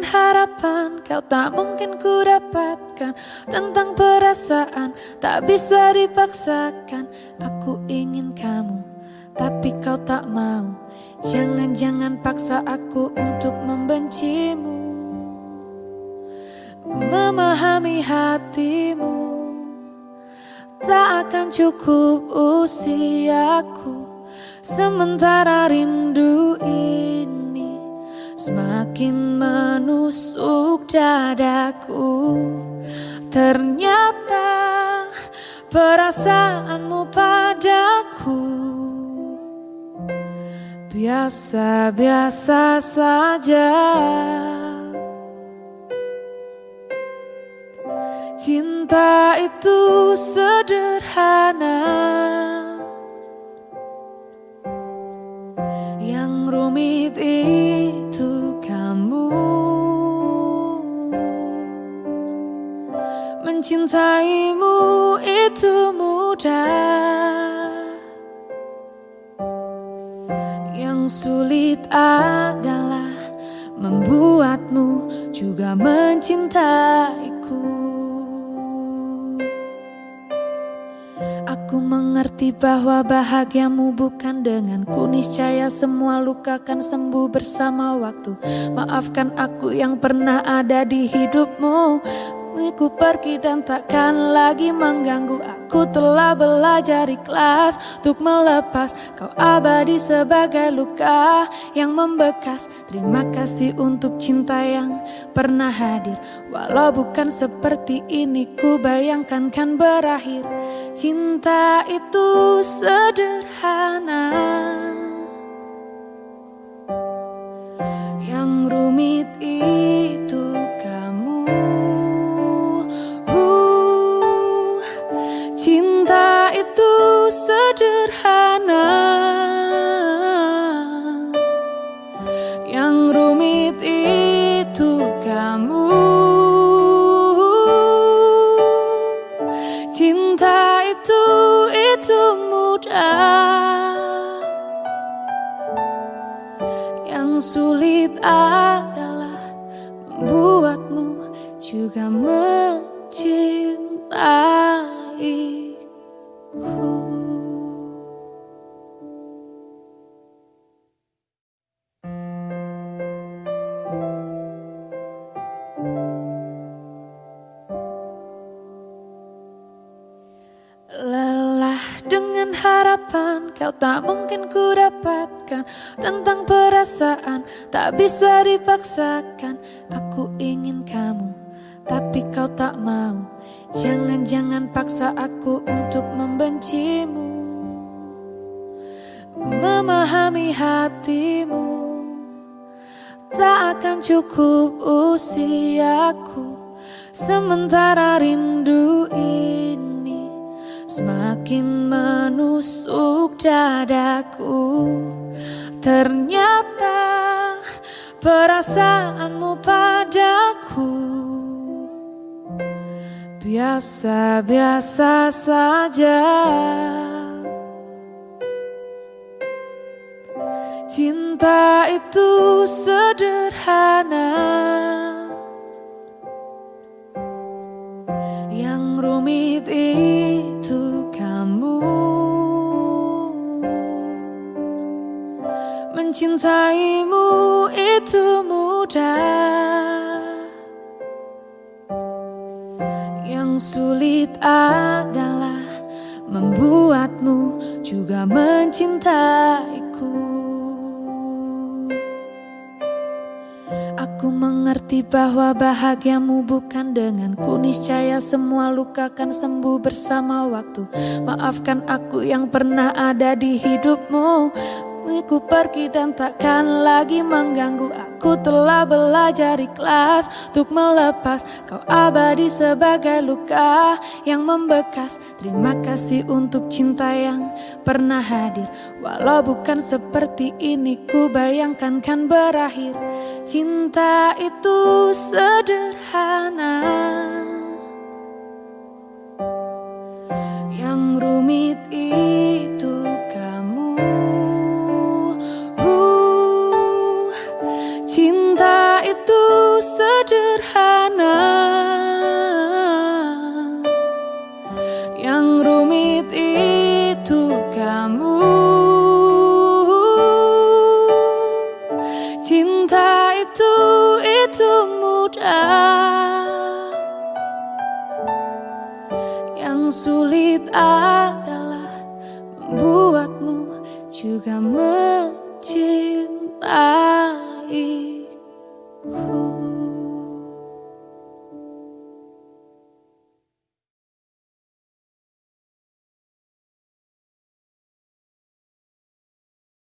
harapan kau tak mungkin ku dapatkan Tentang perasaan tak bisa dipaksakan. Aku ingin kamu tapi kau tak mau. Jangan-jangan paksa aku untuk membencimu. Memahami hatimu. Tak akan cukup usiaku. Sementara rindu ini Semakin menusuk dadaku Ternyata perasaanmu padaku. Biasa-biasa saja. Cinta itu sederhana. Yang rumit kamu Mencintaimu itu mudah Yang sulit adalah membuatmu juga mencintaiku. Mengerti bahwa bahagiamu bukan dengan kuniscaya semua luka akan sembuh bersama waktu. Maafkan aku yang pernah ada di hidupmu. Ku pergi dan takkan lagi mengganggu. Aku telah belajar ikhlas Untuk melepas. Kau abadi sebagai luka Yang membekas. Terima kasih untuk cinta yang pernah hadir. Walau bukan seperti ini Ku bayangkan kan berakhir. Cinta itu sederhana. Yang rumit itu rumit itu kamu. Cinta itu, itu mudah. Yang sulit adalah Membuatmu juga mencintai harapan kau tak mungkin ku dapatkan. Tentang perasaan tak bisa dipaksakan. Aku ingin kamu tapi kau tak mau. Jangan-jangan paksa aku untuk membencimu. Memahami hatimu. Tak akan cukup usiaku. Sementara rindu ini Semakin menusuk dadaku. Ternyata perasaanmu padaku. Biasa-biasa saja. Cinta itu sederhana Mencintaimu itu mudah Yang sulit adalah membuatmu juga mencintaiku. Aku mengerti bahwa bahagiamu bukan dengan kuniscaya semua luka akan sembuh bersama waktu. Maafkan aku yang pernah ada di hidupmu. Ku pergi dan takkan lagi mengganggu. Aku telah belajar ikhlas Untuk melepas. Kau abadi sebagai luka Yang membekas. Terima kasih untuk cinta yang pernah hadir. Walau bukan seperti ini Ku bayangkan kan berakhir. Cinta itu sederhana sederhana Yang rumit itu kamu. Cinta itu, itu mudah. Yang sulit adalah membuatmu juga mencintai